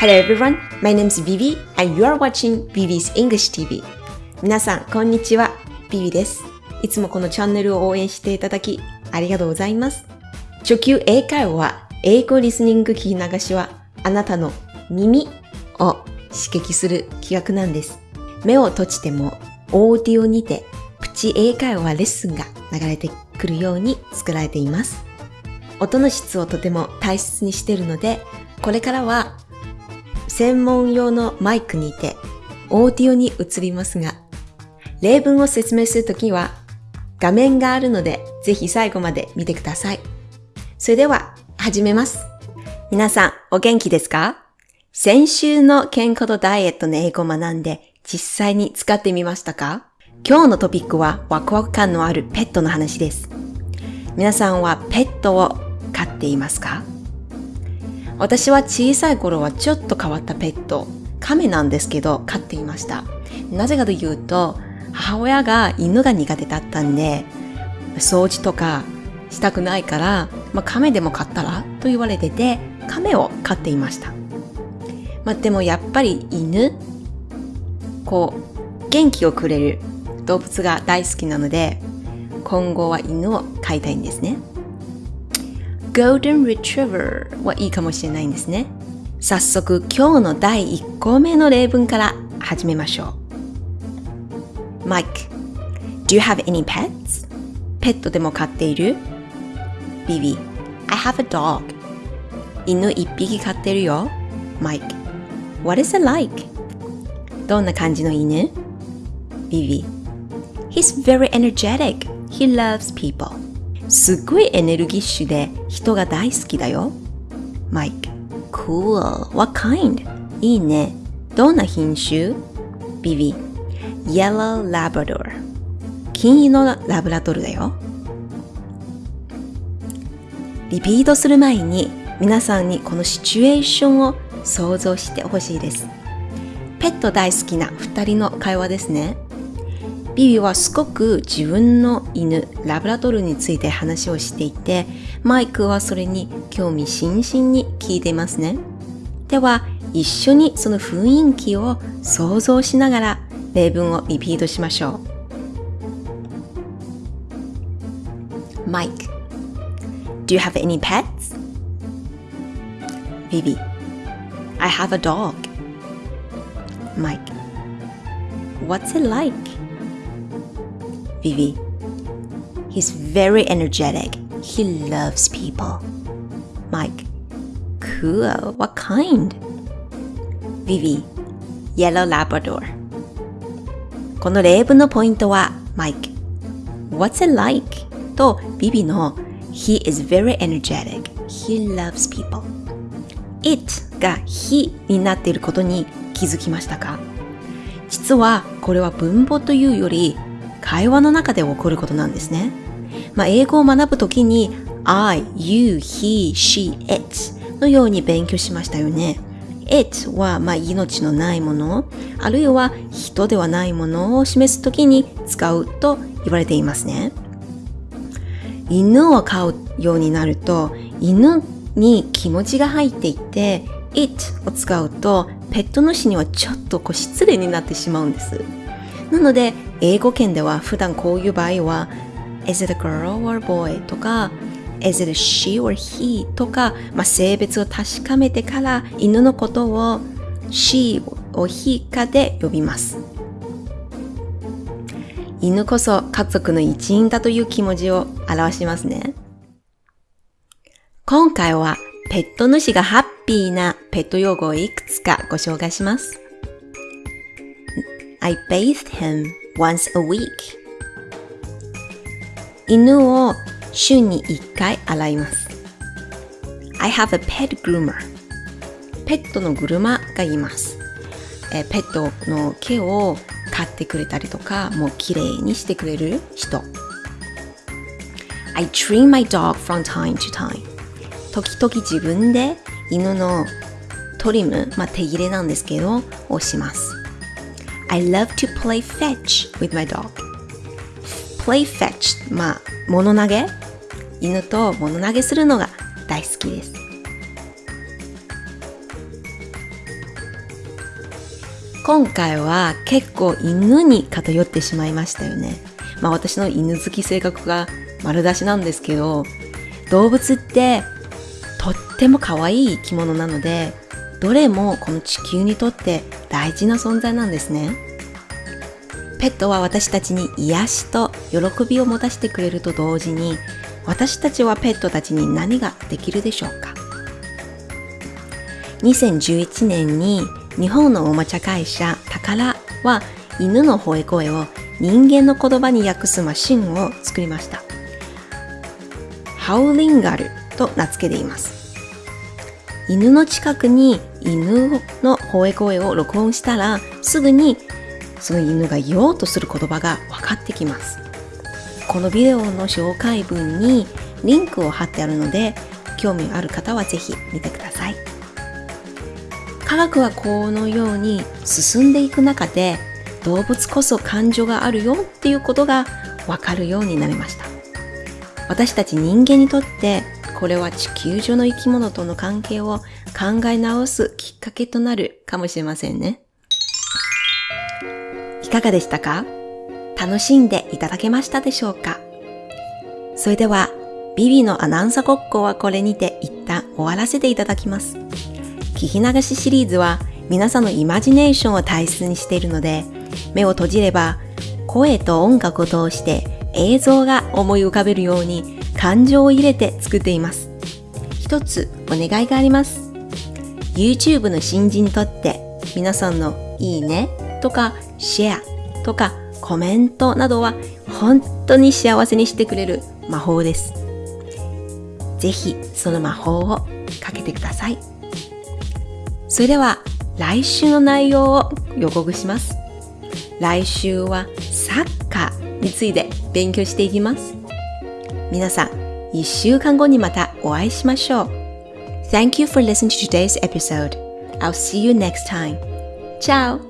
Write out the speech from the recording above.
Hello everyone, my name is Vivi and you are watching Vivi's English TV. 皆さん、こんにちは。ビビです。いつもこのチャンネルを応援していただき、ありがとうございます。初級英会話は、英語リスニング聞き流しは、あなたの耳を刺激する企画なんです。目を閉じても、オーディオにて、プチ英会話レッスンが流れてくるように作られています。音の質をとても大切にしているので、これからは専門用のマイクにてオーディオに移りますが、例文を説明するときは画面があるのでぜひ最後まで見てください。それでは始めます。皆さんお元気ですか？先週の健康とダイエットの英語を学んで実際に使ってみましたか？今日のトピックはワクワク感のあるペットの話です。皆さんはペットを飼っていますか？私は小さい頃はちょっと変わったペット、亀なんですけど飼っていました。なぜかというと、母親が犬が苦手だったんで、掃除とかしたくないから、まあ、亀でも飼ったらと言われてて、亀を飼っていました。まあ、でもやっぱり犬、こう、元気をくれる動物が大好きなので、今後は犬を飼いたいんですね。Golden Retriever はいいかもしれないんですね。早速今日の第1項目の例文から始めましょう。Mike, do you have any pets? ペットでも飼っている ?Bibi, I have a dog. 犬1匹飼ってるよ。Mike, what is it like? どんな感じの犬 ?Bibi, he's very energetic. He loves people. すっごいエネルギッシュで人が大好きだよ。Mike, cool. What kind? いいね。どんな品種 ?Bibi, Yellow Labrador. 金色のラブラドルだよ。リピートする前に皆さんにこのシチュエーションを想像してほしいです。ペット大好きな二人の会話ですね。ビビはすごく自分の犬、ラブラドルについて話をしていて、マイクはそれに興味津々に聞いていますね。では、一緒にその雰囲気を想像しながら例文をリピートしましょう。マイク Do you have any pets? Vivi I have a dog. Mike What's it like? Vivi. He's very energetic. He loves people. Mike. Cool. What kind? Vivi. Yellow Labrador. この例文のポイントは Mike. What's it like? と Vivi の He is very energetic. He loves people. It が He になっていることに気づきましたか実はこれは文法というより会話の中で起こることなんですね。まあ、英語を学ぶときに I, you, he, she, it のように勉強しましたよね。it はまあ命のないもの、あるいは人ではないものを示すときに使うと言われていますね。犬を飼うようになると、犬に気持ちが入っていて、it を使うと、ペット主にはちょっとこう失礼になってしまうんです。なので、英語圏では普段こういう場合は Is it a girl or boy? とか Is it she or he? とか、まあ、性別を確かめてから犬のことを she を he かで呼びます。犬こそ家族の一員だという気持ちを表しますね。今回はペット主がハッピーなペット用語をいくつかご紹介します。I bathed him once a week. 犬を週に1回洗います I have a pet groomer. ペットのグルマがいますえペットの毛を飼ってくれたりとかもう綺麗にしてくれる人 I trim my dog from time to time. 時々自分で犬のトリム、まあ、手入れなんですけどをします I love to play fetch with my dog. play fetch まあ物投げ？犬と物投げするのが大好きです今回は結構犬に偏ってしまいましたよね。まあ私の犬好き性格が丸出しなんですけど、動物ってとっても可愛い生き物なので、どれもこの地球にとって大事な存在なんですね。ペットは私たちに癒しと喜びを持たせてくれると同時に、私たちはペットたちに何ができるでしょうか2011年に日本のおもちゃ会社タカラは犬の吠え声を人間の言葉に訳すマシンを作りました。ハウリンガルと名付けています。犬の近くに犬の吠え声を録音したらすぐにその犬が言おうとする言葉が分かってきます。このビデオの紹介文にリンクを貼ってあるので興味ある方はぜひ見てください。科学はこのように進んでいく中で動物こそ感情があるよっていうことがわかるようになりました。私たち人間にとってこれは地球上の生き物との関係を考え直すきっかけとなるかもしれませんね。いかがでしたか？楽しんでいただけましたでしょうか？それでは、ビビのアナウンサーごっこはこれにて一旦終わらせていただきます。聞き流しシリーズは皆さんのイマジネーションを大切にしているので、目を閉じれば声と音楽を通して映像が思い浮かべるように感情を入れて作っています。一つお願いがあります。YouTube の新人にとって皆さんのいいねとかシェアとかコメントなどは本当に幸せにしてくれる魔法です。ぜひその魔法をかけてください。それでは来週の内容を予告します。来週はサッカーについて勉強していきます。皆さん、一週間後にまたお会いしましょう。Thank you for listening to today's episode. I'll see you next time. Ciao!